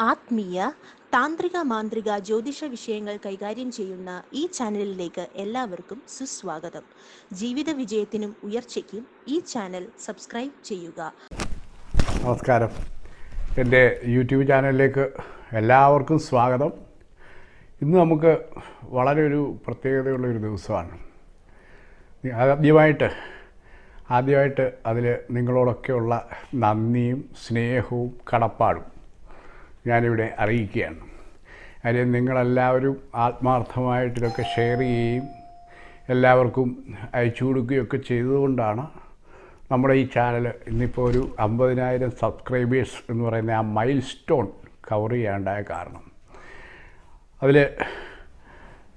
ആത്മീയ താന്ത്രിക മാന്ത്രിക ജ്യോതിഷ വിഷയങ്ങൾ കൈകാര്യം ചെയ്യുന്ന ഈ ചാനലിലേക്ക് എല്ലാവർക്കും സുസ്വാഗതം. ജീവിത വിജയത്തിനും ഉയർച്ചയ്ക്കും ഈ ചാനൽ സബ്സ്ക്രൈബ് ചെയ്യുക. നമസ്കാരം. എന്റെ യൂട്യൂബ് ചാനലിലേക്ക് എല്ലാവർക്കും സ്വാഗതം. ഇന്ന് നമുക്ക് വളരെ ഒരു പ്രത്യേകതയുള്ള ഒരു ദിവസമാണ്. ആദ്യമായിട്ട് ആദ്യമായിട്ട് അതിൽ നിങ്ങളോടൊക്കെയുള്ള നന്ദിയും സ്നേഹവും കടപ്പാടും. ഞാനിവിടെ അറിയിക്കുകയാണ്. കാര്യം നിങ്ങളെല്ലാവരും ആത്മാർത്ഥമായിട്ടിതൊക്കെ ഷെയർ ചെയ്യുകയും എല്ലാവർക്കും അയച്ചു കൊടുക്കുകയൊക്കെ ചെയ്തതുകൊണ്ടാണ് നമ്മുടെ ഈ ചാനൽ ഇന്നിപ്പോൾ ഒരു അമ്പതിനായിരം സബ്സ്ക്രൈബേഴ്സ് എന്ന് പറയുന്ന ആ മൈൽ സ്റ്റോൺ കവർ ചെയ്യാണ്ടായ കാരണം. അതിൽ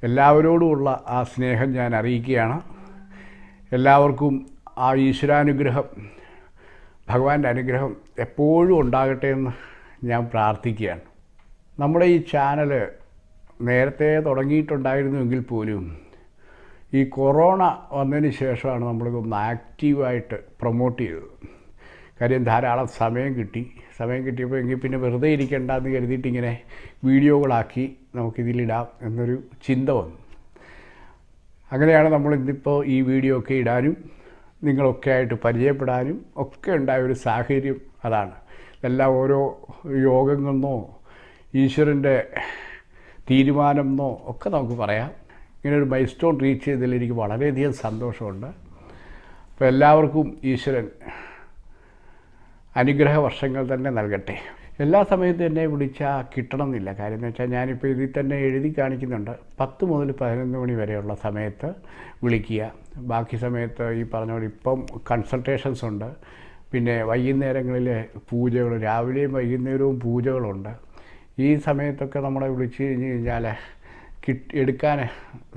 എല്ലാവരോടുമുള്ള ആ സ്നേഹം ഞാൻ അറിയിക്കുകയാണ്. എല്ലാവർക്കും ആ ഈശ്വരാനുഗ്രഹം ഭഗവാന്റെ അനുഗ്രഹം എപ്പോഴും ഉണ്ടാകട്ടെ എന്ന് ഞാൻ പ്രാർത്ഥിക്കുകയാണ്. നമ്മുടെ ഈ ചാനൽ നേരത്തെ തുടങ്ങിയിട്ടുണ്ടായിരുന്നുവെങ്കിൽ പോലും ഈ കൊറോണ വന്നതിന് ശേഷമാണ് നമ്മളിതൊന്ന് ആക്റ്റീവായിട്ട് പ്രൊമോട്ട് ചെയ്തത്. കാര്യം ധാരാളം സമയം കിട്ടി. സമയം കിട്ടിയപ്പോൾ എങ്കിൽ പിന്നെ വെറുതെ ഇരിക്കേണ്ടെന്ന് കരുതിയിട്ട് ഇങ്ങനെ വീഡിയോകളാക്കി നമുക്കിതിലിടാം എന്നൊരു ചിന്ത വന്നു. അങ്ങനെയാണ് നമ്മൾ ഇന്നിപ്പോൾ ഈ വീഡിയോ ഒക്കെ ഇടാനും നിങ്ങളൊക്കെ ആയിട്ട് പരിചയപ്പെടാനും ഒക്കെ ഉണ്ടായ ഒരു സാഹചര്യം അതാണ്. ഇതെല്ലാം ഓരോ യോഗങ്ങളെന്നോ ഈശ്വരന്റെ തീരുമാനം എന്നോ ഒക്കെ നമുക്ക് പറയാം. ഇങ്ങനെ ഒരു മൈൽ സ്റ്റോൺ റീച്ച് ചെയ്തതിൽ എനിക്ക് വളരെയധികം സന്തോഷമുണ്ട്. അപ്പോൾ എല്ലാവർക്കും ഈശ്വരൻ അനുഗ്രഹ വർഷങ്ങൾ തന്നെ നൽകട്ടെ. എല്ലാ സമയത്തും എന്നെ വിളിച്ചാൽ കിട്ടണമെന്നില്ല. കാര്യം എന്ന് വെച്ചാൽ ഞാനിപ്പോൾ ഇതിൽ തന്നെ എഴുതി കാണിക്കുന്നുണ്ട്. പത്ത് മുതൽ പതിനൊന്ന് മണി വരെയുള്ള സമയത്ത് വിളിക്കുക. ബാക്കി സമയത്ത് ഈ പറഞ്ഞ പോലെ ഇപ്പം കൺസൾട്ടേഷൻസ് ഉണ്ട്. പിന്നെ വൈകുന്നേരങ്ങളിലെ പൂജകൾ രാവിലെയും വൈകുന്നേരവും പൂജകളുണ്ട്. ഈ സമയത്തൊക്കെ നമ്മളെ വിളിച്ച് കഴിഞ്ഞ് കഴിഞ്ഞാൽ കിട്ടി എടുക്കാൻ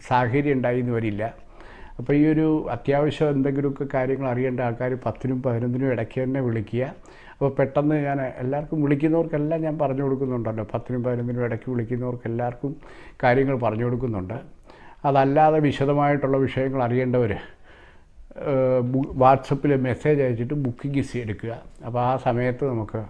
സാഹചര്യം ഉണ്ടായി എന്ന് വരില്ല. അപ്പോൾ ഈ ഒരു അത്യാവശ്യം എന്തെങ്കിലുമൊക്കെ കാര്യങ്ങൾ അറിയേണ്ട ആൾക്കാർ പത്തിനും പതിനൊന്നിനും ഇടയ്ക്ക് തന്നെ വിളിക്കുക. അപ്പോൾ പെട്ടെന്ന് ഞാൻ എല്ലാവർക്കും വിളിക്കുന്നവർക്കെല്ലാം ഞാൻ പറഞ്ഞു കൊടുക്കുന്നുണ്ടല്ലോ. പത്തിനും പതിനൊന്നിനും ഇടയ്ക്ക് വിളിക്കുന്നവർക്ക് എല്ലാവർക്കും കാര്യങ്ങൾ പറഞ്ഞു കൊടുക്കുന്നുണ്ട്. അതല്ലാതെ വിശദമായിട്ടുള്ള വിഷയങ്ങൾ അറിയേണ്ടവർ വാട്സപ്പിൽ മെസ്സേജ് അയച്ചിട്ട് ബുക്കിംഗ് എടുക്കുക. അപ്പോൾ ആ സമയത്ത് നമുക്ക്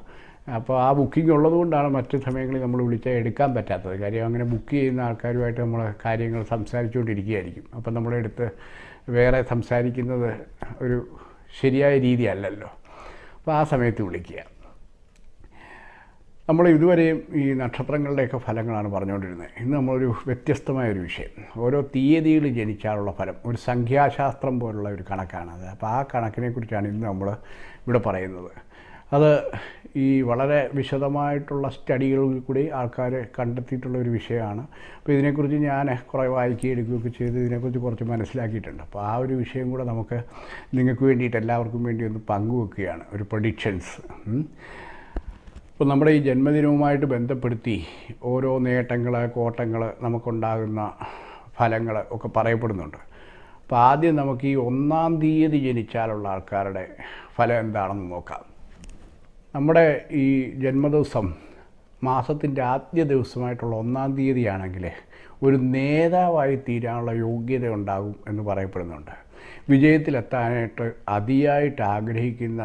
അപ്പോൾ ആ ബുക്കിംഗ് ഉള്ളതുകൊണ്ടാണ് മറ്റ് സമയങ്ങളിൽ നമ്മൾ വിളിച്ചാൽ എടുക്കാൻ പറ്റാത്തത്. കാര്യം അങ്ങനെ ബുക്ക് ചെയ്യുന്ന ആൾക്കാരുമായിട്ട് നമ്മൾ കാര്യങ്ങൾ സംസാരിച്ചുകൊണ്ടിരിക്കുകയായിരിക്കും. അപ്പം നമ്മളെടുത്ത് വേറെ സംസാരിക്കുന്നത് ഒരു ശരിയായ രീതിയല്ലല്ലോ. അപ്പോൾ ആ സമയത്ത് വിളിക്കുക. നമ്മൾ ഇതുവരെയും ഈ നക്ഷത്രങ്ങളുടെയൊക്കെ ഫലങ്ങളാണ് പറഞ്ഞുകൊണ്ടിരുന്നത്. ഇന്ന് നമ്മളൊരു വ്യത്യസ്തമായ ഒരു വിഷയം. ഓരോ തീയതിയിൽ ജനിച്ചാലുള്ള ഫലം ഒരു സംഖ്യാശാസ്ത്രം പോലുള്ള ഒരു കണക്കാണത് അപ്പോൾ ആ കണക്കിനെക്കുറിച്ചാണ് ഇന്ന് നമ്മൾ ഇവിടെ പറയുന്നത്. അത് ഈ വളരെ വിശദമായിട്ടുള്ള സ്റ്റഡികളിൽ കൂടി ആൾക്കാർ കണ്ടെത്തിയിട്ടുള്ള ഒരു വിഷയമാണ്. അപ്പോൾ ഇതിനെക്കുറിച്ച് ഞാൻ കുറേ വായിക്കുകയും എടുക്കുകയൊക്കെ ചെയ്ത് ഇതിനെക്കുറിച്ച് കുറച്ച് മനസ്സിലാക്കിയിട്ടുണ്ട്. അപ്പോൾ ആ ഒരു വിഷയം കൂടെ നമുക്ക് നിങ്ങൾക്ക് വേണ്ടിയിട്ട് എല്ലാവർക്കും വേണ്ടി ഒന്ന് പങ്കുവെക്കുകയാണ്. ഒരു പ്രൊഡിക്ഷൻസ് ഇപ്പോൾ നമ്മുടെ ഈ ജന്മദിനവുമായിട്ട് ബന്ധപ്പെടുത്തി ഓരോ നേട്ടങ്ങൾ കോട്ടങ്ങൾ നമുക്കുണ്ടാകുന്ന ഫലങ്ങൾ ഒക്കെ പറയപ്പെടുന്നുണ്ട്. അപ്പോൾ ആദ്യം നമുക്ക് ഈ ഒന്നാം തീയതി ജനിച്ചാലുള്ള ആൾക്കാരുടെ ഫലം എന്താണെന്ന് നോക്കാം. നമ്മുടെ ഈ ജന്മദിവസം മാസത്തിന്റെ ആദ്യ ദിവസമായിട്ടുള്ള ഒന്നാം തീയതിയാണെങ്കിൽ ഒരു നേതാവായി തീരാനുള്ള യോഗ്യത ഉണ്ടാകും എന്ന് പറയപ്പെടുന്നുണ്ട്. വിജയത്തിലെത്താനായിട്ട് അതിയായിട്ട് ആഗ്രഹിക്കുന്ന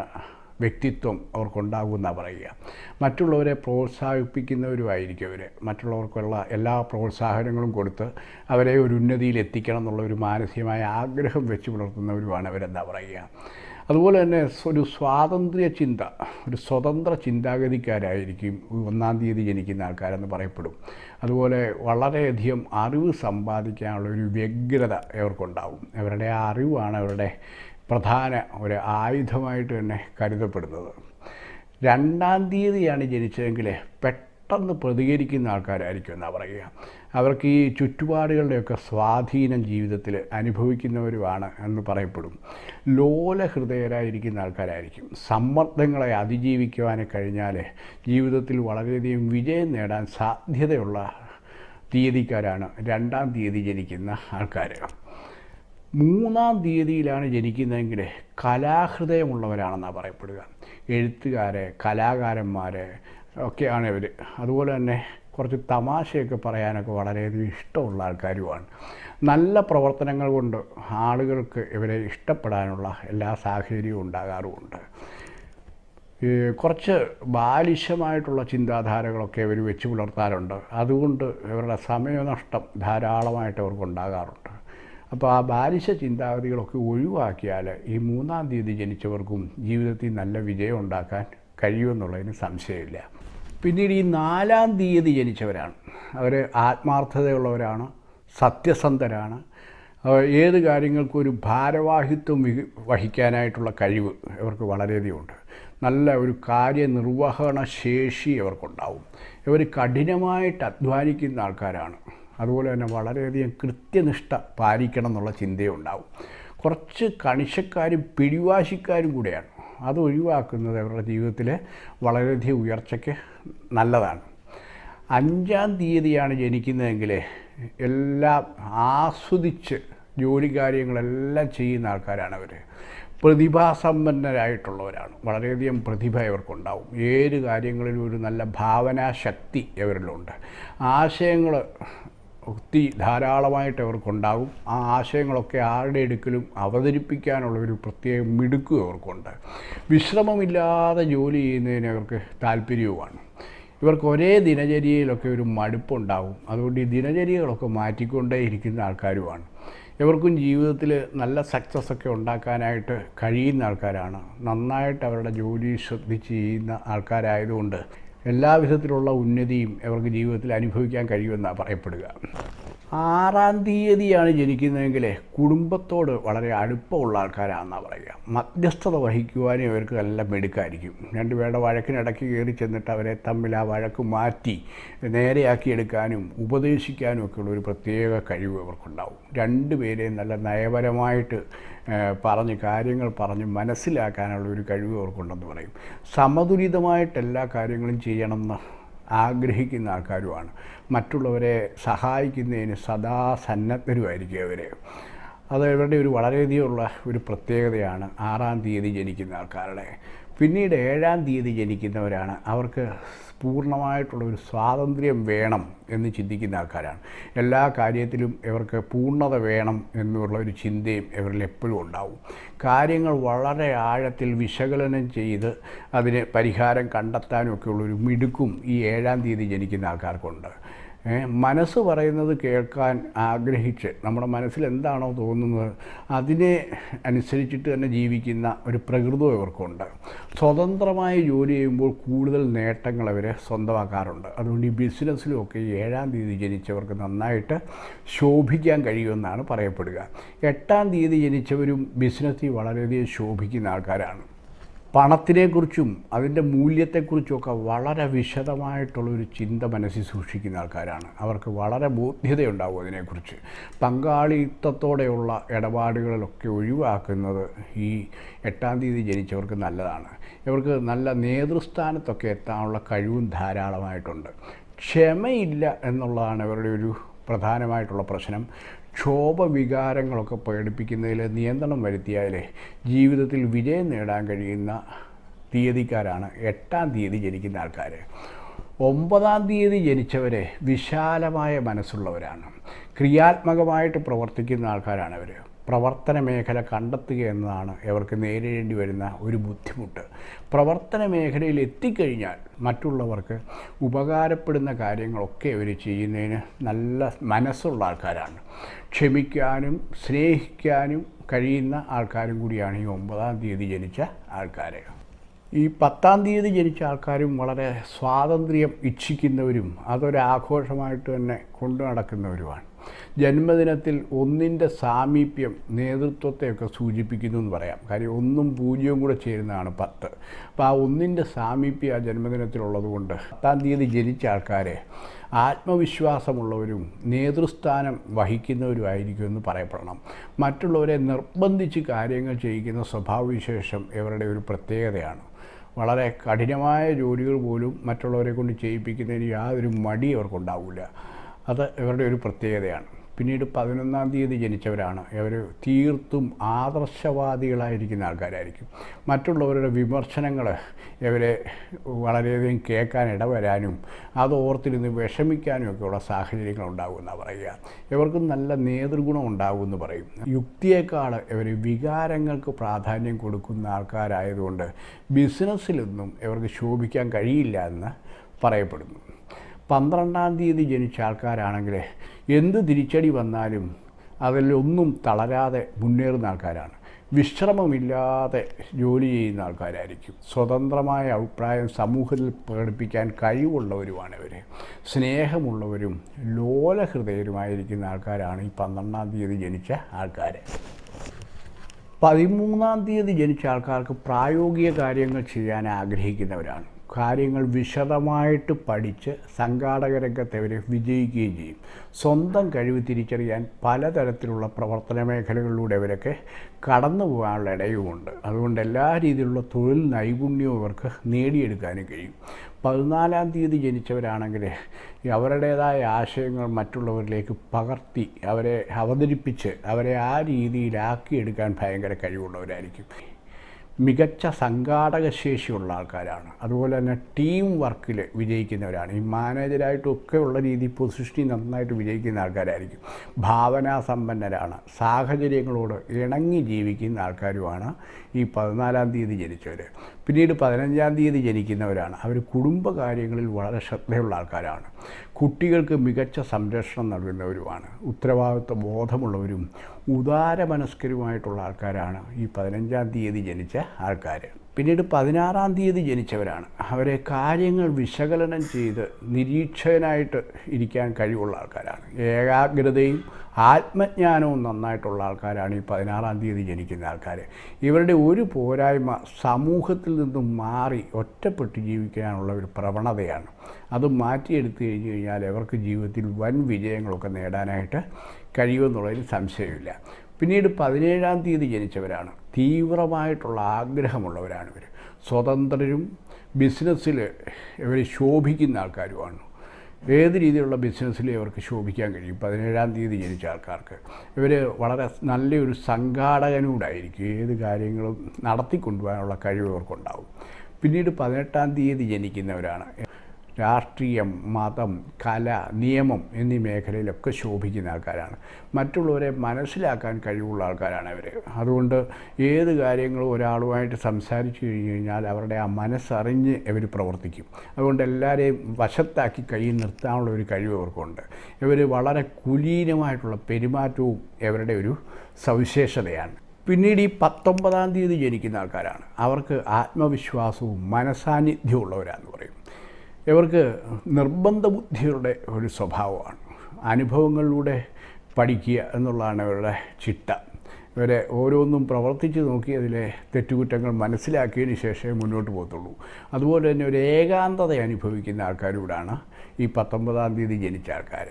വ്യക്തിത്വം അവർക്കുണ്ടാകുമെന്നാണ് പറയുക. മറ്റുള്ളവരെ പ്രോത്സാഹിപ്പിക്കുന്നവരുമായിരിക്കും അവർ മറ്റുള്ളവർക്കുള്ള എല്ലാ പ്രോത്സാഹനങ്ങളും കൊടുത്ത് അവരെ ഒരു ഉന്നതിയിൽ എത്തിക്കണം എന്നുള്ള ഒരു മാനസികമായ ആഗ്രഹം വെച്ച് പുലർത്തുന്നവരുമാണ് അവരെന്താ പറയുക. അതുപോലെ തന്നെ ഒരു സ്വാതന്ത്ര്യ ചിന്ത ഒരു സ്വതന്ത്ര ചിന്താഗതിക്കാരായിരിക്കും ഒന്നാം തീയതി ജനിക്കുന്ന ആൾക്കാരെന്ന് പറയപ്പെടും. അതുപോലെ വളരെയധികം അറിവ് സമ്പാദിക്കാനുള്ള ഒരു വ്യഗ്രത അവർക്കുണ്ടാവും. അവരുടെ ആ അറിവാണ് അവരുടെ പ്രധാന ഒരു ആയുധമായിട്ട് തന്നെ കരുതപ്പെടുന്നത്. രണ്ടാം തീയതിയാണ് ജനിച്ചതെങ്കിൽ പെട്ടെന്ന് പ്രതികരിക്കുന്ന ആൾക്കാരായിരിക്കും എന്നാണ് പറയുക. അവർക്ക് ഈ ചുറ്റുപാടുകളുടെയൊക്കെ സ്വാധീനം ജീവിതത്തിൽ അനുഭവിക്കുന്നവരുമാണ് എന്ന് പറയപ്പെടും. ലോലഹൃദയരായിരിക്കുന്ന ആൾക്കാരായിരിക്കും. സമ്മർദ്ദങ്ങളെ അതിജീവിക്കുവാൻ കഴിഞ്ഞാൽ ജീവിതത്തിൽ വളരെയധികം വിജയം നേടാൻ സാധ്യതയുള്ള തീയതിക്കാരാണ് രണ്ടാം തീയതി ജനിക്കുന്ന ആൾക്കാർ മൂന്നാം തീയതിയിലാണ് ജനിക്കുന്നതെങ്കിൽ കലാഹൃദയമുള്ളവരാണെന്നാണ് പറയപ്പെടുക. എഴുത്തുകാരെ കലാകാരന്മാർ ഒക്കെയാണ് ഇവർ അതുപോലെ തന്നെ കുറച്ച് തമാശയൊക്കെ പറയാനൊക്കെ വളരെയധികം ഇഷ്ടമുള്ള ആൾക്കാരുമാണ്. നല്ല പ്രവർത്തനങ്ങൾ കൊണ്ട് ആളുകൾക്ക് ഇവരെ ഇഷ്ടപ്പെടാനുള്ള എല്ലാ സാഹചര്യവും ഉണ്ടാകാറുമുണ്ട്. കുറച്ച് ബാലിശമായിട്ടുള്ള ചിന്താധാരകളൊക്കെ ഇവർ വെച്ച് പുലർത്താറുണ്ട്. അതുകൊണ്ട് ഇവരുടെ സമയനഷ്ടം ധാരാളമായിട്ട് അവർക്ക് ഉണ്ടാകാറുണ്ട് അപ്പോൾ ആ ബാലിശ ചിന്താഗതികളൊക്കെ ഒഴിവാക്കിയാൽ ഈ മൂന്നാം തീയതി ജനിച്ചവർക്കും ജീവിതത്തിൽ നല്ല വിജയം ഉണ്ടാക്കാൻ കഴിയുമെന്നുള്ളതിന് സംശയമില്ല. പിന്നീട് ഈ നാലാം തീയതി ജനിച്ചവരാണ്. അവർ ആത്മാർത്ഥതയുള്ളവരാണ് സത്യസന്ധരാണ്. ഏത് കാര്യങ്ങൾക്കും ഒരു ഭാരവാഹിത്വം വഹിക്കാനായിട്ടുള്ള കഴിവ് ഇവർക്ക് വളരെയധികം ഉണ്ട്. നല്ല ഒരു കാര്യനിർവഹണ ശേഷി ഇവർക്കുണ്ടാവും. ഇവർ കഠിനമായിട്ട് അധ്വാനിക്കുന്ന ആൾക്കാരാണ്. അതുപോലെ തന്നെ വളരെയധികം കൃത്യനിഷ്ഠ പാലിക്കണം എന്നുള്ള ചിന്തയുണ്ടാവും. കുറച്ച് കണിശക്കാരും പിടിവാശിക്കാരും കൂടെയാണ് അത് ഒഴിവാക്കുന്നത് അവരുടെ ജീവിതത്തിൽ വളരെയധികം ഉയർച്ചയ്ക്ക് നല്ലതാണ്. അഞ്ചാം തീയതിയാണ് ജനിക്കുന്നതെങ്കിൽ എല്ലാം ആസ്വദിച്ച് ജോലി കാര്യങ്ങളെല്ലാം ചെയ്യുന്ന ആൾക്കാരാണ് അവർ പ്രതിഭാസമ്പന്നരായിട്ടുള്ളവരാണ്. വളരെയധികം പ്രതിഭ ഇവർക്കുണ്ടാവും. ഏത് കാര്യങ്ങളിലും ഒരു നല്ല ഭാവനാശക്തി ഇവരിലുണ്ട് ആശയങ്ങൾ ഒത്തിരി ധാരാളമായിട്ട് അവർക്കുണ്ടാകും. ആ ആശയങ്ങളൊക്കെ ആരുടെ എടുക്കലും അവതരിപ്പിക്കാനുള്ള ഒരു പ്രത്യേക മിടുക്കും അവർക്കുണ്ട്. വിശ്രമമില്ലാതെ ജോലി ചെയ്യുന്നതിന് അവർക്ക് താല്പര്യവുമാണ്. ഇവർക്ക് ഒരേ ദിനചര്യയിലൊക്കെ ഒരു മടുപ്പുണ്ടാവും അതുകൊണ്ട് ഈ ദിനചര്യകളൊക്കെ മാറ്റിക്കൊണ്ടേ ഇരിക്കുന്ന ആൾക്കാരുമാണ്. ഇവർക്കും ജീവിതത്തിൽ നല്ല സക്സസ് ഒക്കെ ഉണ്ടാക്കാനായിട്ട് കഴിയുന്ന ആൾക്കാരാണ്. നന്നായിട്ട് അവരുടെ ജോലി ശ്രദ്ധിച്ച് ചെയ്യുന്ന ആൾക്കാരായതുകൊണ്ട് എല്ലാ വിധത്തിലുള്ള ഉന്നതിയും അവർക്ക് ജീവിതത്തിൽ അനുഭവിക്കാൻ കഴിയുമെന്നാണ് പറയപ്പെടുക. ആറാം തീയതിയാണ് ജനിക്കുന്നതെങ്കിൽ കുടുംബത്തോട് വളരെ അടുപ്പമുള്ള ആൾക്കാരാണെന്നാണ് പറയുക. മധ്യസ്ഥത വഹിക്കുവാനും അവർക്ക് നല്ല മെടുക്കായിരിക്കും. രണ്ടുപേരുടെ വഴക്കിനിടയ്ക്ക് കയറി ചെന്നിട്ട് അവരെ തമ്മിൽ ആ വഴക്ക് മാറ്റി നേരെയാക്കിയെടുക്കാനും ഉപദേശിക്കാനും ഒക്കെയുള്ള ഒരു പ്രത്യേക കഴിവ് അവർക്കുണ്ടാവും രണ്ടുപേരെയും നല്ല നയപരമായിട്ട് പറഞ്ഞ് കാര്യങ്ങൾ പറഞ്ഞ് മനസ്സിലാക്കാനുള്ള ഒരു കഴിവ് അവർക്കുണ്ടെന്ന് പറയും. സമതുലിതമായിട്ട് എല്ലാ കാര്യങ്ങളും ചെയ്യണമെന്ന് ആഗ്രഹിക്കുന്ന ആൾക്കാരുമാണ്. മറ്റുള്ളവരെ സഹായിക്കുന്നതിന് സദാ സന്നദ്ധരുമായിരിക്കും അവർ അത് ഇവരുടെ ഒരു വളരെയധികമുള്ള ഒരു പ്രത്യേകതയാണ് ആറാം തീയതി ജനിക്കുന്ന ആൾക്കാരുടെ പിന്നീട് ഏഴാം തീയതി ജനിക്കുന്നവരാണ്. അവർക്ക് പൂർണമായിട്ടുള്ള ഒരു സ്വാതന്ത്ര്യം വേണം എന്ന് ചിന്തിക്കുന്ന ആൾക്കാരാണ്. എല്ലാ കാര്യത്തിലും ഇവർക്ക് പൂർണത വേണം എന്നുള്ള ഒരു ചിന്തയും ഇവരിൽ എപ്പോഴും ഉണ്ടാവും. കാര്യങ്ങൾ വളരെ ആഴത്തിൽ വിശകലനം ചെയ്ത് അതിന് പരിഹാരം കണ്ടെത്താനും ഒക്കെയുള്ളൊരു മിടുക്കും ഈ ഏഴാം തീയതി ജനിക്കുന്ന ആൾക്കാർക്കുണ്ട്. മനസ്സ് പറയുന്നത് കേൾക്കാൻ ആഗ്രഹിച്ച് നമ്മുടെ മനസ്സിൽ എന്താണോ തോന്നുന്നത് അതിനെ അനുസരിച്ചിട്ട് തന്നെ ജീവിക്കുന്ന ഒരു പ്രകൃതം ഇവർക്കുണ്ട്. സ്വതന്ത്രമായി ജോലി ചെയ്യുമ്പോൾ കൂടുതൽ നേട്ടങ്ങൾ അവർ സ്വന്തമാക്കാറുണ്ട്. അതുകൊണ്ട് ഈ ബിസിനസ്സിലുമൊക്കെ ഏഴാം തീയതി ജനിച്ചവർക്ക് നന്നായിട്ട് ശോഭിക്കാൻ കഴിയുമെന്നാണ് പറയപ്പെടുക. എട്ടാം തീയതി ജനിച്ചവരും ബിസിനസ്സിൽ വളരെയധികം ശോഭിക്കുന്ന ആൾക്കാരാണ്. പണത്തിനെക്കുറിച്ചും അതിന്റെ മൂല്യത്തെക്കുറിച്ചുമൊക്കെ വളരെ വിശദമായിട്ടുള്ളൊരു ചിന്ത മനസ്സിൽ സൂക്ഷിക്കുന്ന ആൾക്കാരാണ്. അവർക്ക് വളരെ ബോധ്യതയുണ്ടാവും അതിനെക്കുറിച്ച്. പങ്കാളിത്തത്തോടെയുള്ള ഇടപാടുകളിലൊക്കെ ഒഴിവാക്കുന്നത് ഈ എട്ടാം തീയതി ജനിച്ചവർക്ക് നല്ലതാണ്. ഇവർക്ക് നല്ല നേതൃസ്ഥാനത്തൊക്കെ എത്താനുള്ള കഴിവും ധാരാളമായിട്ടുണ്ട്. ക്ഷമയില്ല എന്നുള്ളതാണ് ഇവരുടെ ഒരു പ്രധാനമായിട്ടുള്ള പ്രശ്നം. ക്ഷോഭവികാരങ്ങളൊക്കെ പ്രകടിപ്പിക്കുന്നതിൽ നിയന്ത്രണം വരുത്തിയാൽ ജീവിതത്തിൽ വിജയം നേടാൻ കഴിയുന്ന തീയതിക്കാരാണ് എട്ടാം തീയതി ജനിക്കുന്ന ആൾക്കാർ ഒമ്പതാം തീയതി ജനിച്ചവരെ വിശാലമായ മനസ്സുള്ളവരാണ്. ക്രിയാത്മകമായിട്ട് പ്രവർത്തിക്കുന്ന ആൾക്കാരാണ് അവർ പ്രവർത്തന മേഖല കണ്ടെത്തുക എന്നതാണ് ഇവർക്ക് നേരിടേണ്ടി വരുന്ന ഒരു ബുദ്ധിമുട്ട്. പ്രവർത്തന മേഖലയിൽ എത്തിക്കഴിഞ്ഞാൽ മറ്റുള്ളവർക്ക് ഉപകാരപ്പെടുന്ന കാര്യങ്ങളൊക്കെ ഇവർ ചെയ്യുന്നതിന് നല്ല മനസ്സുള്ള ആൾക്കാരാണ്. ക്ഷമിക്കാനും സ്നേഹിക്കാനും കഴിയുന്ന ആൾക്കാരും കൂടിയാണ് ഈ ഒമ്പതാം തീയതി ജനിച്ച ആൾക്കാർ ഈ പത്താം തീയതി ജനിച്ച ആൾക്കാരും വളരെ സ്വാതന്ത്ര്യം ഇച്ഛിക്കുന്നവരും അതൊരാഘോഷമായിട്ട് തന്നെ കൊണ്ടു നടക്കുന്നവരുമാണ്. ജന്മദിനത്തിൽ ഒന്നിന്റെ സാമീപ്യം നേതൃത്വത്തെയൊക്കെ സൂചിപ്പിക്കുന്നു എന്ന് പറയാം. കാര്യം ഒന്നും പൂജ്യവും കൂടെ ചേരുന്നതാണ് പത്ത്. അപ്പോൾ ആ ഒന്നിന്റെ സാമീപ്യം ആ ജന്മദിനത്തിലുള്ളത് കൊണ്ട് പത്താം തീയതി ജനിച്ച ആൾക്കാരെ ആത്മവിശ്വാസമുള്ളവരും നേതൃസ്ഥാനം വഹിക്കുന്നവരുമായിരിക്കും എന്ന് പറയപ്പെടണം. മറ്റുള്ളവരെ നിർബന്ധിച്ച് കാര്യങ്ങൾ ചെയ്യിക്കുന്ന സ്വഭാവവിശേഷം ഇവരുടെ ഒരു പ്രത്യേകതയാണ്. വളരെ കഠിനമായ ജോലികൾ പോലും മറ്റുള്ളവരെ കൊണ്ട് ചെയ്യിപ്പിക്കുന്നതിന് യാതൊരു മടി അവർക്കുണ്ടാവില്ല. അത് ഇവരുടെ ഒരു പ്രത്യേകതയാണ്. പിന്നീട് പതിനൊന്നാം തീയതി ജനിച്ചവരാണ്. അവർ തീർത്തും ആദർശവാദികളായിരിക്കുന്ന ആൾക്കാരായിരിക്കും. മറ്റുള്ളവരുടെ വിമർശനങ്ങൾ ഇവരെ വളരെയധികം കേൾക്കാൻ ഇടവരാനും അത് ഓർത്തിരുന്ന് വിഷമിക്കാനും ഒക്കെയുള്ള സാഹചര്യങ്ങൾ ഉണ്ടാകുമെന്നാണ് പറയുക. ഇവർക്ക് നല്ല നേതൃഗുണം ഉണ്ടാകുമെന്ന് പറയും. യുക്തിയേക്കാൾ ഇവർ വികാരങ്ങൾക്ക് പ്രാധാന്യം കൊടുക്കുന്ന ആൾക്കാരായതുകൊണ്ട് ബിസിനസ്സിലൊന്നും ഇവർക്ക് ശോഭിക്കാൻ കഴിയില്ല എന്ന് പറയപ്പെടുന്നു. പന്ത്രണ്ടാം തീയതി ജനിച്ച ആൾക്കാരാണെങ്കിൽ എന്ത് തിരിച്ചടി വന്നാലും അതിലൊന്നും തളരാതെ മുന്നേറുന്ന ആൾക്കാരാണ്. വിശ്രമമില്ലാതെ ജോലി ചെയ്യുന്ന ആൾക്കാരായിരിക്കും. സ്വതന്ത്രമായ അഭിപ്രായം സമൂഹത്തിൽ പ്രകടിപ്പിക്കാൻ കഴിവുള്ളവരുമാണ് ഇവർ സ്നേഹമുള്ളവരും ലോലഹൃദയരുമായിരിക്കുന്ന ആൾക്കാരാണ് ഈ പന്ത്രണ്ടാം തീയതി ജനിച്ച ആൾക്കാർ പതിമൂന്നാം തീയതി ജനിച്ച ആൾക്കാർക്ക് പ്രായോഗിക കാര്യങ്ങൾ ചെയ്യാൻ ആഗ്രഹിക്കുന്നവരാണ്. കാര്യങ്ങൾ വിശദമായിട്ട് പഠിച്ച് സംഘാടക രംഗത്ത് അവർ വിജയിക്കുകയും ചെയ്യും. സ്വന്തം കഴിവ് തിരിച്ചറിയാൻ പലതരത്തിലുള്ള പ്രവർത്തന മേഖലകളിലൂടെ അവരൊക്കെ കടന്നു പോകാനുള്ള ഇടയുമുണ്ട്. അതുകൊണ്ട് എല്ലാ രീതിയിലുള്ള തൊഴിൽ നൈപുണ്യവും ഇവർക്ക് നേടിയെടുക്കാനും കഴിയും. പതിനാലാം തീയതി ജനിച്ചവരാണെങ്കിൽ അവരുടേതായ ആശയങ്ങൾ മറ്റുള്ളവരിലേക്ക് പകർത്തി അവരെ അവതരിപ്പിച്ച് അവരെ ആ രീതിയിലാക്കിയെടുക്കാൻ ഭയങ്കര കഴിവുള്ളവരായിരിക്കും. മികച്ച സംഘാടക ശേഷിയുള്ള ആൾക്കാരാണ്. അതുപോലെ തന്നെ ടീം വർക്കിൽ വിജയിക്കുന്നവരാണ്. ഈ മാനേജരായിട്ടൊക്കെ ഉള്ള രീതി പൊസിഷനിൽ നന്നായിട്ട് വിജയിക്കുന്ന ആൾക്കാരായിരിക്കും. ഭാവനാസമ്പന്നരാണ്. സാഹചര്യങ്ങളോട് ഇണങ്ങി ജീവിക്കുന്ന ആൾക്കാരുമാണ് ഈ പതിനാലാം തീയതി ജനിച്ചവർ പിന്നീട് പതിനഞ്ചാം തീയതി ജനിക്കുന്നവരാണ്. അവർ കുടുംബകാര്യങ്ങളിൽ വളരെ ശ്രദ്ധയുള്ള ആൾക്കാരാണ്. കുട്ടികൾക്ക് മികച്ച സംരക്ഷണം നൽകുന്നവരുമാണ്. ഉത്തരവാദിത്വ ബോധമുള്ളവരും ഉദാരമനസ്കരുമായിട്ടുള്ള ആൾക്കാരാണ് ഈ പതിനഞ്ചാം തീയതി ജനിച്ച ആൾക്കാർ പിന്നീട് പതിനാറാം തീയതി ജനിച്ചവരാണ്. അവരെ കാര്യങ്ങൾ വിശകലനം ചെയ്ത് നിരീക്ഷകനായിട്ട് ഇരിക്കാൻ കഴിവുള്ള ആൾക്കാരാണ്. ഏകാഗ്രതയും ആത്മജ്ഞാനവും നന്നായിട്ടുള്ള ആൾക്കാരാണ് ഈ പതിനാറാം തീയതി ജനിക്കുന്ന ആൾക്കാർ ഇവരുടെ ഒരു പോരായ്മ സമൂഹത്തിൽ നിന്നും മാറി ഒറ്റപ്പെട്ട് ജീവിക്കാനുള്ള ഒരു പ്രവണതയാണ്. അത് മാറ്റിയെടുത്തു കഴിഞ്ഞ് കഴിഞ്ഞാൽ അവർക്ക് ജീവിതത്തിൽ വൻ വിജയങ്ങളൊക്കെ നേടാനായിട്ട് കഴിയുമെന്നുള്ളതിൽ സംശയമില്ല. പിന്നീട് പതിനേഴാം തീയതി ജനിച്ചവരാണ്. തീവ്രമായിട്ടുള്ള ആഗ്രഹമുള്ളവരാണ് ഇവർ സ്വതന്ത്രരും ബിസിനസ്സിൽ ഇവർ ശോഭിക്കുന്ന ആൾക്കാരുമാണ്. ഏത് രീതിയിലുള്ള ബിസിനസ്സിലും ഇവർക്ക് ശോഭിക്കാൻ കഴിയും? പതിനേഴാം തീയതി ജനിച്ച ആൾക്കാർക്ക്. ഇവർ വളരെ നല്ലൊരു സംഘാടകനൂടായിരിക്കും. ഏത് കാര്യങ്ങളും നടത്തിക്കൊണ്ടുപോകാനുള്ള കഴിവ് ഇവർക്കുണ്ടാവും. പിന്നീട് പതിനെട്ടാം തീയതി ജനിക്കുന്നവരാണ്. രാഷ്ട്രീയം മതം കല നിയമം എന്നീ മേഖലയിലൊക്കെ ശോഭിക്കുന്ന ആൾക്കാരാണ്. മറ്റുള്ളവരെ മനസ്സിലാക്കാൻ കഴിവുള്ള ആൾക്കാരാണ് അവർ അതുകൊണ്ട് ഏത് കാര്യങ്ങളും ഒരാളുമായിട്ട് സംസാരിച്ചു കഴിഞ്ഞ് കഴിഞ്ഞാൽ അവരുടെ ആ മനസ്സറിഞ്ഞ് ഇവർ പ്രവർത്തിക്കും. അതുകൊണ്ട് എല്ലാവരെയും വശത്താക്കി കൈ നിർത്താനുള്ള ഒരു കഴിവ് അവർക്കുണ്ട്. ഇവർ വളരെ കുലീനമായിട്ടുള്ള പെരുമാറ്റവും ഇവരുടെ ഒരു സവിശേഷതയാണ്. പിന്നീട് ഈ പത്തൊമ്പതാം തീയതി ജനിക്കുന്ന ആൾക്കാരാണ്. അവർക്ക് ആത്മവിശ്വാസവും മനസാന്നിധ്യവും ഉള്ളവരാന്ന് പറയും. ഇവർക്ക് നിർബന്ധ ബുദ്ധിയുടെ ഒരു സ്വഭാവമാണ്. അനുഭവങ്ങളിലൂടെ പഠിക്കുക എന്നുള്ളതാണ് ഇവരുടെ ചിട്ട. ഇവരെ ഓരോന്നും പ്രവർത്തിച്ച് നോക്കി അതിലെ തെറ്റുകുറ്റങ്ങൾ മനസ്സിലാക്കിയതിന് ശേഷമേ മുന്നോട്ട് പോകത്തുള്ളൂ. അതുപോലെ തന്നെ ഒരു ഏകാന്തത അനുഭവിക്കുന്ന ആൾക്കാരൂടാണ് ഈ പത്തൊമ്പതാം തീയതി ജനിച്ച ആൾക്കാർ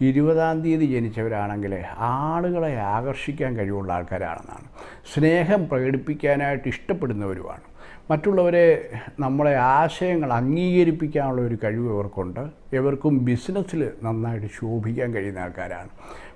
ഇരുപതാം തീയതി ജനിച്ചവരാണെങ്കിൽ ആളുകളെ ആകർഷിക്കാൻ കഴിവുള്ള ആൾക്കാരാണെന്നാണ്. സ്നേഹം പ്രകടിപ്പിക്കാനായിട്ട് ഇഷ്ടപ്പെടുന്നവരുമാണ്. മറ്റുള്ളവരെ നമ്മളെ ആശയങ്ങൾ അംഗീകരിപ്പിക്കാനുള്ള ഒരു കഴിവ് ഇവർക്കുണ്ട്. ഇവർക്കും ബിസിനസ്സിൽ നന്നായിട്ട് ശോഭിക്കാൻ കഴിയുന്ന ആൾക്കാരാണ്.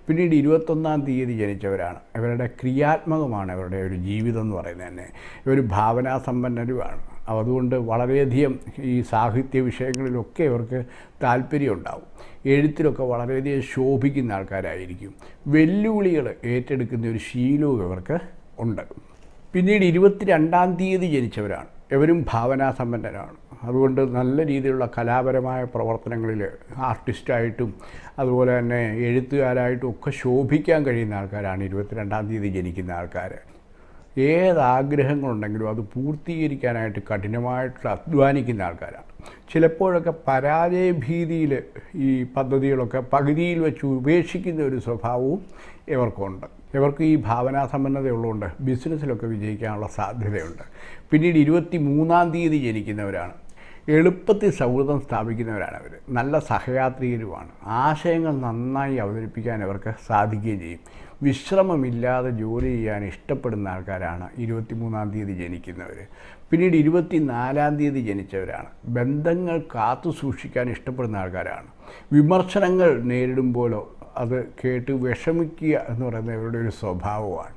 പിന്നീട് ഇരുപത്തൊന്നാം തീയതി ജനിച്ചവരാണ്. ഇവരുടെ ക്രിയാത്മകമാണ് ഇവരുടെ ഒരു ജീവിതം എന്ന് പറയുന്നത് തന്നെ. ഇവർ ഭാവനാസമ്പന്നരുമാണ്. അതുകൊണ്ട് വളരെയധികം ഈ സാഹിത്യ വിഷയങ്ങളിലൊക്കെ ഇവർക്ക് താല്പര്യം ഉണ്ടാവും. എഴുത്തിലൊക്കെ വളരെയധികം ശോഭിക്കുന്ന ആൾക്കാരായിരിക്കും. വെല്ലുവിളികൾ ഏറ്റെടുക്കുന്ന ഒരു ശീലവും ഇവർക്ക് ഉണ്ട്. പിന്നീട് ഇരുപത്തിരണ്ടാം തീയതി ജനിച്ചവരാണ്. ഇവരും ഭാവനാസമ്പന്നരാണ്. അതുകൊണ്ട് നല്ല രീതിയിലുള്ള കലാപരമായ പ്രവർത്തനങ്ങളിൽ ആർട്ടിസ്റ്റായിട്ടും അതുപോലെ തന്നെ എഴുത്തുകാരായിട്ടും ഒക്കെ ശോഭിക്കാൻ കഴിയുന്ന ആൾക്കാരാണ് ഇരുപത്തിരണ്ടാം തീയതി ജനിക്കുന്ന ആൾക്കാർ. ഏത് ആഗ്രഹങ്ങളുണ്ടെങ്കിലും അത് പൂർത്തീകരിക്കാനായിട്ട് കഠിനമായിട്ട് അധ്വാനിക്കുന്ന ആൾക്കാരാണ്. ചിലപ്പോഴൊക്കെ പരാജയ ഭീതിയിൽ ഈ പദ്ധതികളൊക്കെ പകുതിയിൽ വെച്ച് ഉപേക്ഷിക്കുന്ന ഒരു സ്വഭാവവും ഇവർക്കുണ്ട്. ഇവർക്ക് ഈ ഭാവനാ സമ്പന്നതയുള്ളതുകൊണ്ട് ബിസിനസ്സിലൊക്കെ വിജയിക്കാനുള്ള സാധ്യതയുണ്ട്. പിന്നീട് ഇരുപത്തി മൂന്നാം തീയതി ജനിക്കുന്നവരാണ്. എളുപ്പത്തിൽ സൗഹൃദം സ്ഥാപിക്കുന്നവരാണ് അവർ നല്ല സഹയാത്രികരുമാണ്. ആശയങ്ങൾ നന്നായി അവതരിപ്പിക്കാൻ അവർക്ക് സാധിക്കുകയും ചെയ്യും. വിശ്രമമില്ലാതെ ജോലി ചെയ്യാൻ ഇഷ്ടപ്പെടുന്ന ആൾക്കാരാണ് ഇരുപത്തിമൂന്നാം തീയതി ജനിക്കുന്നവർ. പിന്നീട് ഇരുപത്തിനാലാം തീയതി ജനിച്ചവരാണ്. ബന്ധങ്ങൾ കാത്തു സൂക്ഷിക്കാൻ ഇഷ്ടപ്പെടുന്ന ആൾക്കാരാണ്. വിമർശനങ്ങൾ നേരിടുമ്പോഴോ അത് കേട്ട് വിഷമിക്കുക എന്ന് പറയുന്ന ഇവരുടെ ഒരു സ്വഭാവമാണ്.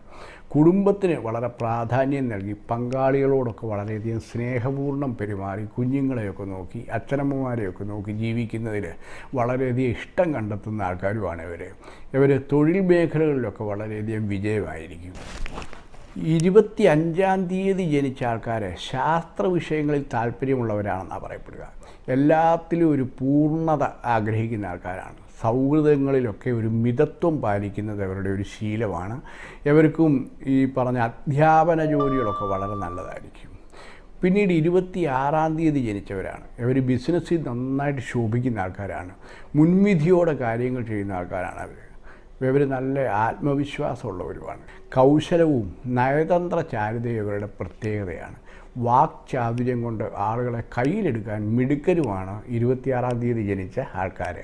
കുടുംബത്തിന് വളരെ പ്രാധാന്യം നൽകി പങ്കാളികളോടൊക്കെ വളരെയധികം സ്നേഹപൂർണം പെരുമാറി കുഞ്ഞുങ്ങളെയൊക്കെ നോക്കി അച്ഛനമ്മമാരെയൊക്കെ നോക്കി ജീവിക്കുന്നതിൽ വളരെയധികം ഇഷ്ടം കണ്ടെത്തുന്ന ആൾക്കാരുമാണ് ഇവർ ഇവർ തൊഴിൽ മേഖലകളിലൊക്കെ വളരെയധികം വിജയമായിരിക്കും. ഇരുപത്തി അഞ്ചാം തീയതി ജനിച്ച ആൾക്കാർ ശാസ്ത്ര വിഷയങ്ങളിൽ താല്പര്യമുള്ളവരാണെന്നാണ് പറയപ്പെടുക. എല്ലാത്തിലും ഒരു പൂർണത ആഗ്രഹിക്കുന്ന ആൾക്കാരാണ്. സൗഹൃദങ്ങളിലൊക്കെ ഒരു മിതത്വം പാലിക്കുന്നത് അവരുടെ ഒരു ശീലമാണ്. എവർക്കും ഈ പറഞ്ഞ അധ്യാപന ജോലികളൊക്കെ വളരെ നല്ലതായിരിക്കും. പിന്നീട് ഇരുപത്തി ആറാം തീയതി ജനിച്ചവരാണ്. ഇവർ ബിസിനസ്സിൽ നന്നായിട്ട് ശോഭിക്കുന്ന ആൾക്കാരാണ്. മുൻവിധിയോടെ കാര്യങ്ങൾ ചെയ്യുന്ന ആൾക്കാരാണ് അവർ ഇവർ നല്ല ആത്മവിശ്വാസമുള്ളവരുമാണ്. കൗശലവും നയതന്ത്ര ചാരുതയും ഇവരുടെ പ്രത്യേകതയാണ് വാക്ചാതുര്യം കൊണ്ട് ആളുകളെ കയ്യിലെടുക്കാൻ മിടുക്കരുമാണ് ഇരുപത്തിയാറാം തീയതി ജനിച്ച ആൾക്കാർ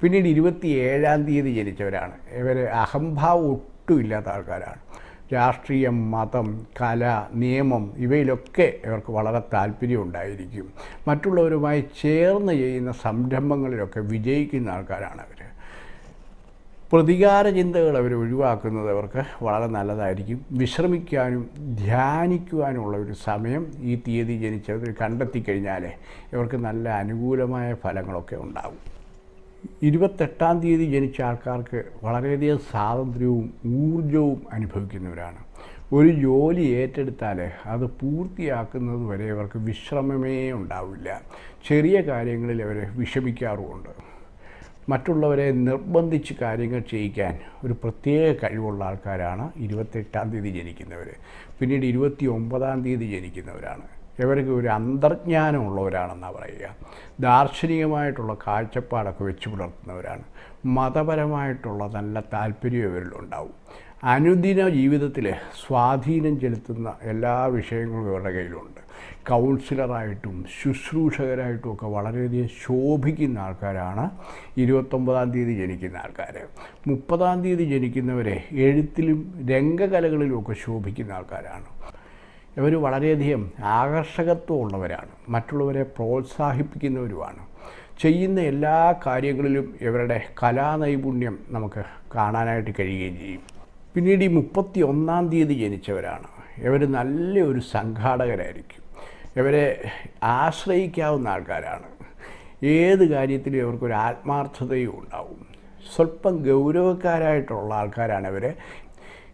പിന്നീട് ഇരുപത്തി ഏഴാം തീയതി ജനിച്ചവരാണ്. ഇവർ അഹംഭാവം ഒട്ടുമില്ലാത്ത ആൾക്കാരാണ്. രാഷ്ട്രീയം മതം കല നിയമം ഇവയിലൊക്കെ ഇവർക്ക് വളരെ താല്പര്യം ഉണ്ടായിരിക്കും. മറ്റുള്ളവരുമായി ചേർന്ന് ചെയ്യുന്ന സംരംഭങ്ങളിലൊക്കെ വിജയിക്കുന്ന ആൾക്കാരാണ് അവർ പ്രതികാര ചിന്തകൾ അവർ ഒഴിവാക്കുന്നത് അവർക്ക് വളരെ നല്ലതായിരിക്കും. വിശ്രമിക്കാനും ധ്യാനിക്കുവാനുമുള്ള ഒരു സമയം ഈ തീയതി ജനിച്ചവർ കണ്ടെത്തി കഴിഞ്ഞാൽ ഇവർക്ക് നല്ല അനുകൂലമായ ഫലങ്ങളൊക്കെ ഉണ്ടാകും ഇരുപത്തെട്ടാം തീയതി ജനിച്ച ആൾക്കാർക്ക് വളരെയധികം സ്വാതന്ത്ര്യവും ഊർജവും അനുഭവിക്കുന്നവരാണ്. ഒരു ജോലി ഏറ്റെടുത്താൽ അത് പൂർത്തിയാക്കുന്നത് വരെ അവർക്ക് വിശ്രമമേ ഉണ്ടാവില്ല. ചെറിയ കാര്യങ്ങളിൽ അവർ വിഷമിക്കാറുമുണ്ട്. മറ്റുള്ളവരെ നിർബന്ധിച്ച് കാര്യങ്ങൾ ചെയ്യിക്കാൻ ഒരു പ്രത്യേക കഴിവുള്ള ആൾക്കാരാണ് ഇരുപത്തെട്ടാം തീയതി ജനിക്കുന്നവർ പിന്നീട് ഇരുപത്തി ഒമ്പതാം തീയതി ജനിക്കുന്നവരാണ്. ഇവർക്ക് ഒരു അന്തർജ്ഞാനമുള്ളവരാണെന്നാണ് പറയുക. ദാർശനികമായിട്ടുള്ള കാഴ്ചപ്പാടൊക്കെ വെച്ച് പുലർത്തുന്നവരാണ്. മതപരമായിട്ടുള്ള നല്ല താല്പര്യം ഇവരിലുണ്ടാവും. അനുദിന ജീവിതത്തിൽ സ്വാധീനം ചെലുത്തുന്ന എല്ലാ വിഷയങ്ങളും ഇവരുടെ കയ്യിലുണ്ട്. കൗൺസിലറായിട്ടും ശുശ്രൂഷകരായിട്ടും ഒക്കെ വളരെയധികം ശോഭിക്കുന്ന ആൾക്കാരാണ് ഇരുപത്തൊമ്പതാം തീയതി ജനിക്കുന്ന ആൾക്കാർ മുപ്പതാം തീയതി ജനിക്കുന്നവരെ എഴുത്തിലും രംഗകലകളിലും ഒക്കെ ശോഭിക്കുന്ന ആൾക്കാരാണ്. ഇവർ വളരെയധികം ആകർഷകത്വമുള്ളവരാണ്. മറ്റുള്ളവരെ പ്രോത്സാഹിപ്പിക്കുന്നവരുമാണ്. ചെയ്യുന്ന എല്ലാ കാര്യങ്ങളിലും ഇവരുടെ കലാനൈപുണ്യം നമുക്ക് കാണാനായിട്ട് കഴിയുകയും ചെയ്യും. പിന്നീട് ഈ മുപ്പത്തി ഒന്നാം തീയതി ജനിച്ചവരാണ്. ഇവർ നല്ലൊരു സംഘാടകരായിരിക്കും. ഇവരെ ആശ്രയിക്കാവുന്ന ആൾക്കാരാണ്. ഏത് കാര്യത്തിലും ഇവർക്കൊരു ആത്മാർത്ഥതയും ഉണ്ടാവും. സ്വല്പം ഗൗരവക്കാരായിട്ടുള്ള ആൾക്കാരാണ് ഇവർ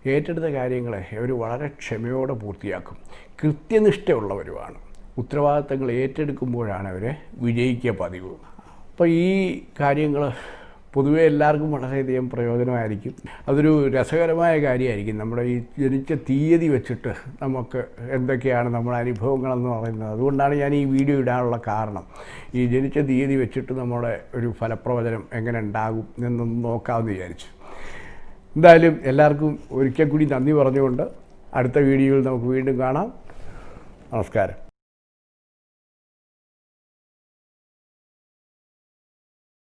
ഏറ്റെടുത്ത കാര്യങ്ങളെ ഇവർ വളരെ ക്ഷമയോടെ പൂർത്തിയാക്കും. കൃത്യനിഷ്ഠയുള്ളവരുമാണ്. ഉത്തരവാദിത്തങ്ങൾ ഏറ്റെടുക്കുമ്പോഴാണ് അവർ വിജയിക്കുക പതിവ്. അപ്പോൾ ഈ കാര്യങ്ങൾ പൊതുവെ എല്ലാവർക്കും വളരെയധികം പ്രയോജനമായിരിക്കും. അതൊരു രസകരമായ കാര്യമായിരിക്കും. നമ്മുടെ ഈ ജനിച്ച തീയതി വെച്ചിട്ട് നമുക്ക് എന്തൊക്കെയാണ് നമ്മുടെ അനുഭവങ്ങളെന്ന് പറയുന്നത്. അതുകൊണ്ടാണ് ഞാൻ ഈ വീഡിയോ ഇടാനുള്ള കാരണം. ഈ ജനിച്ച തീയതി വെച്ചിട്ട് നമ്മുടെ ഒരു ഫലപ്രവചനം എങ്ങനെ ഉണ്ടാകും എന്നൊന്ന് നോക്കാമെന്ന് വിചാരിച്ചു. എന്തായാലും എല്ലാവർക്കും ഒരിക്കൽ കൂടി നന്ദി പറഞ്ഞുകൊണ്ട് അടുത്ത വീഡിയോയിൽ നമുക്ക് വീണ്ടും കാണാം. നമസ്കാരം.